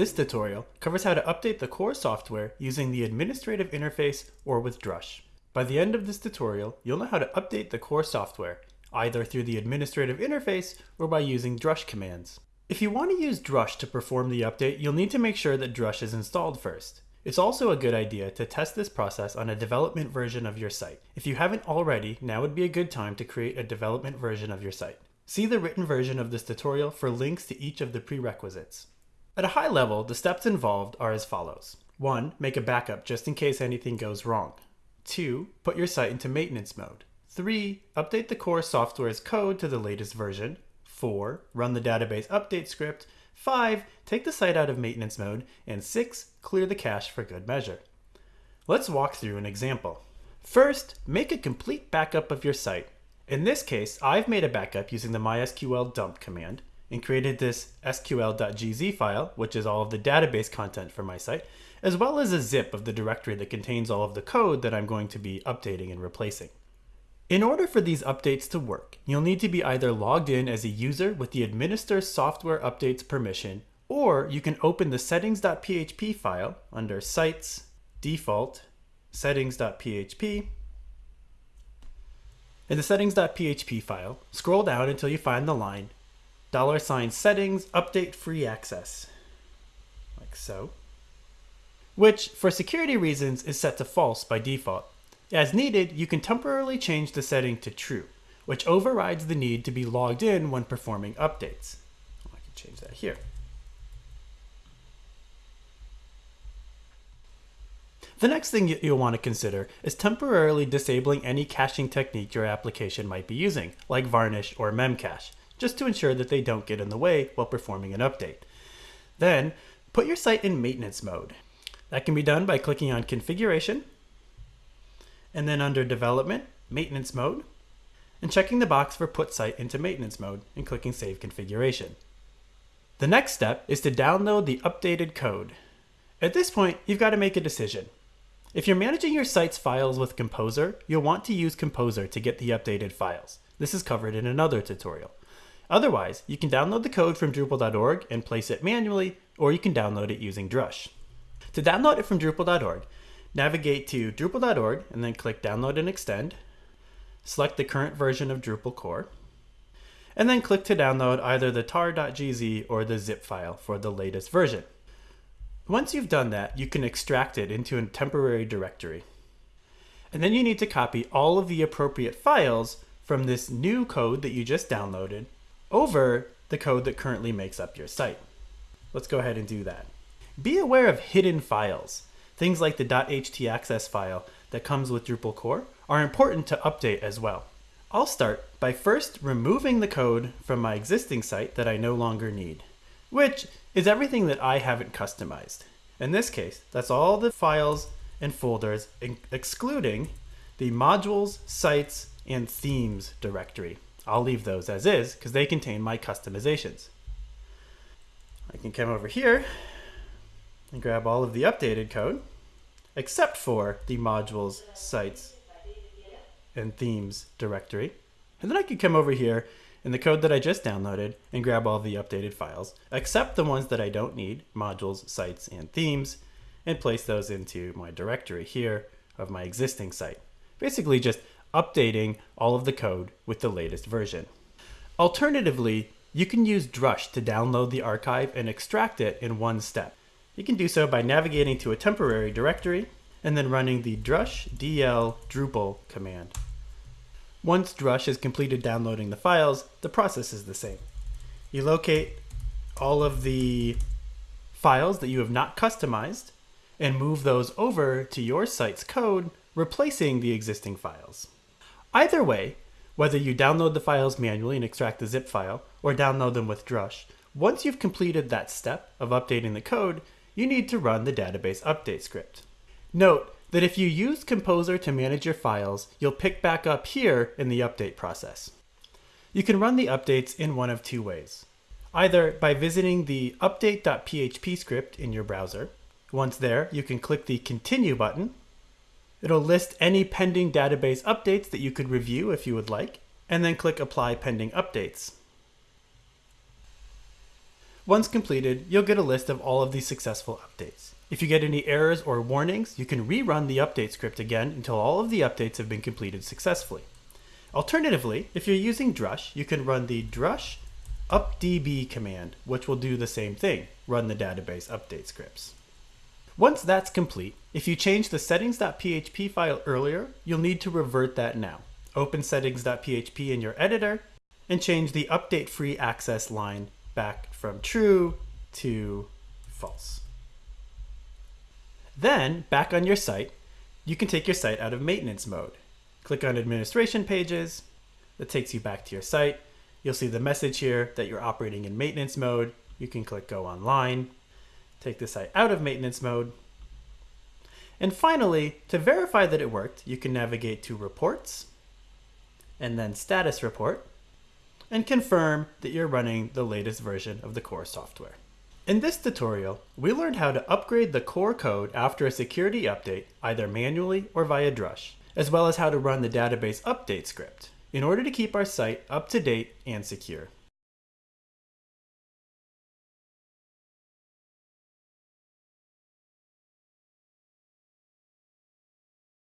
This tutorial covers how to update the core software using the administrative interface or with Drush. By the end of this tutorial, you'll know how to update the core software, either through the administrative interface or by using Drush commands. If you want to use Drush to perform the update, you'll need to make sure that Drush is installed first. It's also a good idea to test this process on a development version of your site. If you haven't already, now would be a good time to create a development version of your site. See the written version of this tutorial for links to each of the prerequisites. At a high level, the steps involved are as follows. 1. Make a backup just in case anything goes wrong. 2. Put your site into maintenance mode. 3. Update the core software's code to the latest version. 4. Run the database update script. 5. Take the site out of maintenance mode. And 6. Clear the cache for good measure. Let's walk through an example. First, make a complete backup of your site. In this case, I've made a backup using the MySQL dump command and created this sql.gz file, which is all of the database content for my site, as well as a zip of the directory that contains all of the code that I'm going to be updating and replacing. In order for these updates to work, you'll need to be either logged in as a user with the administer software updates permission, or you can open the settings.php file under sites, default, settings.php. In the settings.php file, scroll down until you find the line dollar sign settings update free access. Like so. Which for security reasons is set to false by default. As needed you can temporarily change the setting to true which overrides the need to be logged in when performing updates. I can change that here. The next thing you'll want to consider is temporarily disabling any caching technique your application might be using, like Varnish or Memcache just to ensure that they don't get in the way while performing an update. Then, put your site in maintenance mode. That can be done by clicking on Configuration, and then under Development, Maintenance Mode, and checking the box for Put Site into Maintenance Mode and clicking Save Configuration. The next step is to download the updated code. At this point, you've got to make a decision. If you're managing your site's files with Composer, you'll want to use Composer to get the updated files. This is covered in another tutorial. Otherwise, you can download the code from Drupal.org and place it manually, or you can download it using Drush. To download it from Drupal.org, navigate to Drupal.org and then click Download and Extend. Select the current version of Drupal core, and then click to download either the tar.gz or the zip file for the latest version. Once you've done that, you can extract it into a temporary directory. And then you need to copy all of the appropriate files from this new code that you just downloaded over the code that currently makes up your site. Let's go ahead and do that. Be aware of hidden files. Things like the .htaccess file that comes with Drupal core are important to update as well. I'll start by first removing the code from my existing site that I no longer need, which is everything that I haven't customized. In this case, that's all the files and folders excluding the modules, sites, and themes directory. I'll leave those as is because they contain my customizations. I can come over here and grab all of the updated code, except for the modules, sites, and themes directory. And then I can come over here in the code that I just downloaded and grab all the updated files, except the ones that I don't need, modules, sites, and themes, and place those into my directory here of my existing site. Basically just updating all of the code with the latest version. Alternatively, you can use Drush to download the archive and extract it in one step. You can do so by navigating to a temporary directory and then running the drush dl drupal command. Once Drush has completed downloading the files, the process is the same. You locate all of the files that you have not customized and move those over to your site's code, replacing the existing files. Either way, whether you download the files manually and extract the zip file, or download them with Drush, once you've completed that step of updating the code, you need to run the database update script. Note that if you use Composer to manage your files, you'll pick back up here in the update process. You can run the updates in one of two ways. Either by visiting the update.php script in your browser. Once there, you can click the Continue button It'll list any pending database updates that you could review if you would like, and then click Apply Pending Updates. Once completed, you'll get a list of all of the successful updates. If you get any errors or warnings, you can rerun the update script again until all of the updates have been completed successfully. Alternatively, if you're using Drush, you can run the drush updb command, which will do the same thing, run the database update scripts. Once that's complete, if you changed the settings.php file earlier, you'll need to revert that now. Open settings.php in your editor and change the update free access line back from true to false. Then, back on your site, you can take your site out of maintenance mode. Click on administration pages. That takes you back to your site. You'll see the message here that you're operating in maintenance mode. You can click go online, take the site out of maintenance mode. And finally, to verify that it worked, you can navigate to reports and then status report and confirm that you're running the latest version of the core software. In this tutorial, we learned how to upgrade the core code after a security update, either manually or via Drush, as well as how to run the database update script in order to keep our site up to date and secure.